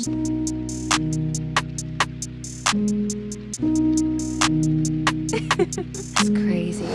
it's crazy.